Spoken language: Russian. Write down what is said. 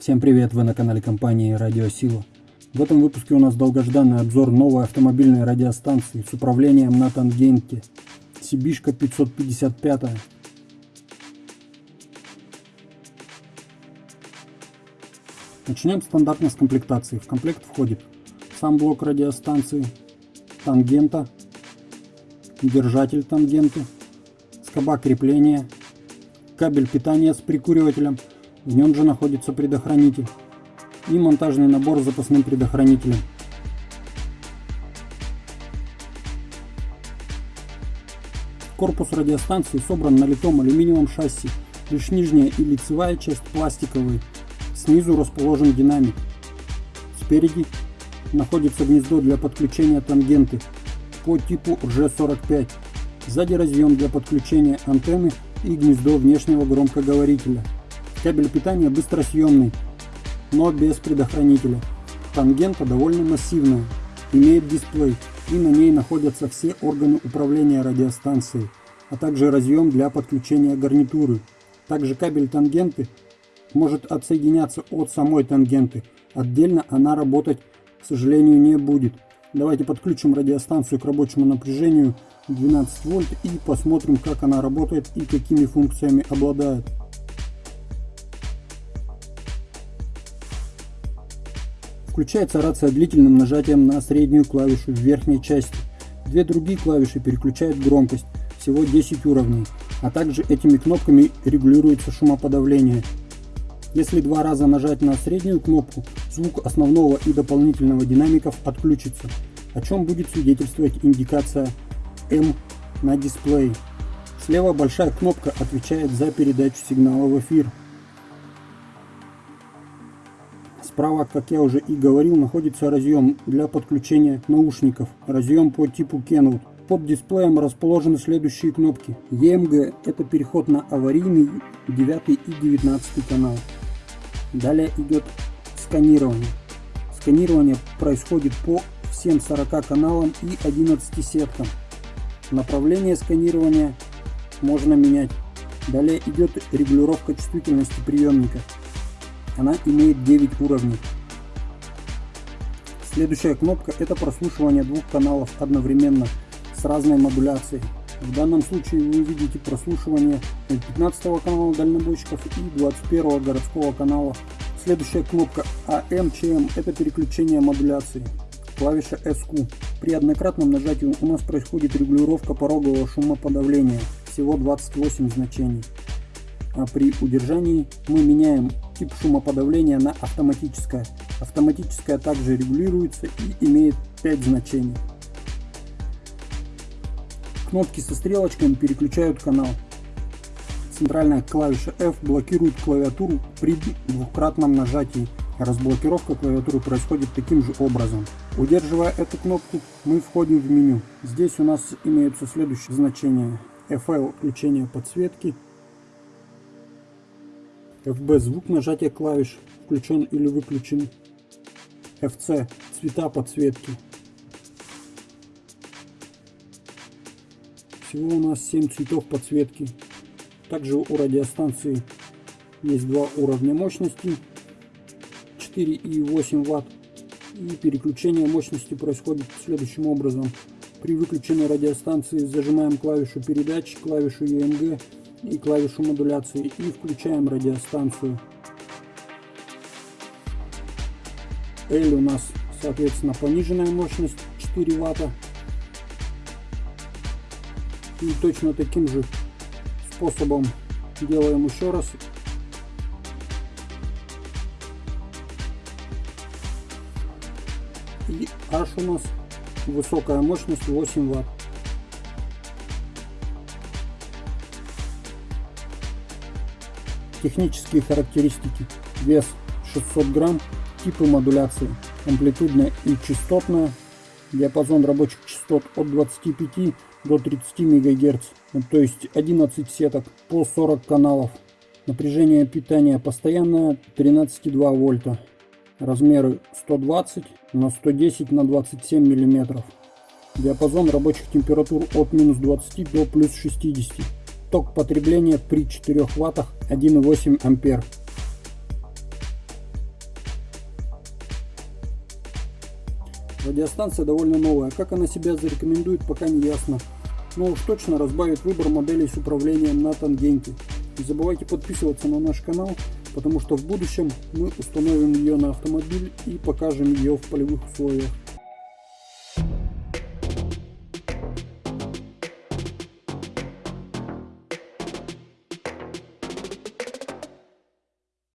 Всем привет, вы на канале компании Радиосила. В этом выпуске у нас долгожданный обзор новой автомобильной радиостанции с управлением на тангенте Сибишка 555. Начнем стандартно с комплектации. В комплект входит сам блок радиостанции, тангента, держатель тангенты, скоба крепления, кабель питания с прикуривателем, в нем же находится предохранитель и монтажный набор с запасным предохранителем. Корпус радиостанции собран на литом алюминиевом шасси, лишь нижняя и лицевая часть пластиковые, снизу расположен динамик. Спереди находится гнездо для подключения тангенты по типу RG45. Сзади разъем для подключения антенны и гнездо внешнего громкоговорителя. Кабель питания быстросъемный, но без предохранителя. Тангента довольно массивная, имеет дисплей и на ней находятся все органы управления радиостанцией, а также разъем для подключения гарнитуры. Также кабель тангенты может отсоединяться от самой тангенты. Отдельно она работать, к сожалению, не будет. Давайте подключим радиостанцию к рабочему напряжению 12 вольт и посмотрим, как она работает и какими функциями обладает. Включается рация длительным нажатием на среднюю клавишу в верхней части. Две другие клавиши переключают громкость, всего 10 уровней, а также этими кнопками регулируется шумоподавление. Если два раза нажать на среднюю кнопку, звук основного и дополнительного динамиков отключится, о чем будет свидетельствовать индикация M на дисплее. Слева большая кнопка отвечает за передачу сигнала в эфир. Справа, как я уже и говорил, находится разъем для подключения наушников. Разъем по типу Kenwood. Под дисплеем расположены следующие кнопки. EMG – это переход на аварийный 9 и 19 канал. Далее идет сканирование. Сканирование происходит по всем 40 каналам и 11 сеткам. Направление сканирования можно менять. Далее идет регулировка чувствительности приемника. Она имеет 9 уровней. Следующая кнопка это прослушивание двух каналов одновременно с разной модуляцией. В данном случае вы увидите прослушивание 15 канала дальнобойщиков и 21 городского канала. Следующая кнопка AMCM это переключение модуляции. Клавиша SQ. При однократном нажатии у нас происходит регулировка порогового шумоподавления. Всего 28 значений. А при удержании мы меняем тип шумоподавления на автоматическое. Автоматическое также регулируется и имеет 5 значений. Кнопки со стрелочками переключают канал. Центральная клавиша F блокирует клавиатуру при двукратном нажатии. Разблокировка клавиатуры происходит таким же образом. Удерживая эту кнопку, мы входим в меню. Здесь у нас имеются следующие значения. FL включение подсветки, FB звук нажатия клавиш включен или выключен. FC цвета подсветки. Всего у нас 7 цветов подсветки. Также у радиостанции есть два уровня мощности 4 и 8 Вт. И переключение мощности происходит следующим образом. При выключенной радиостанции зажимаем клавишу передач, клавишу EMG и клавишу модуляции и включаем радиостанцию. L у нас соответственно пониженная мощность 4 ватта. И точно таким же способом делаем еще раз. И H у нас высокая мощность 8 ватт. Технические характеристики. Вес 600 грамм. Типы модуляции. Амплитудная и частотная. Диапазон рабочих частот от 25 до 30 МГц. То есть 11 сеток по 40 каналов. Напряжение питания постоянное 13,2 вольта. Размеры 120 на 110 на 27 миллиметров. Диапазон рабочих температур от минус 20 до плюс 60 Ток потребления при 4 ваттах 1,8 ампер. Радиостанция довольно новая. Как она себя зарекомендует, пока не ясно. Но уж точно разбавит выбор моделей с управлением на тангенте. Не забывайте подписываться на наш канал, потому что в будущем мы установим ее на автомобиль и покажем ее в полевых условиях.